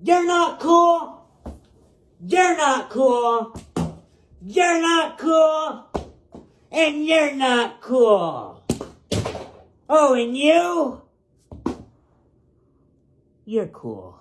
You're not cool. You're not cool. You're not cool. And you're not cool. Oh, and you? You're cool.